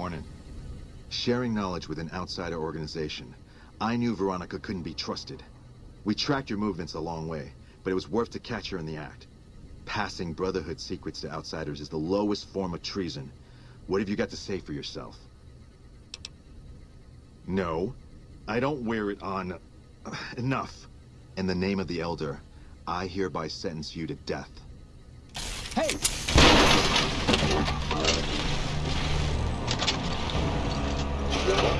Hornet. Sharing knowledge with an outsider organization, I knew Veronica couldn't be trusted. We tracked your movements a long way, but it was worth to catch her in the act. Passing Brotherhood secrets to outsiders is the lowest form of treason. What have you got to say for yourself? No, I don't wear it on... enough. In the name of the Elder, I hereby sentence you to death. Hey!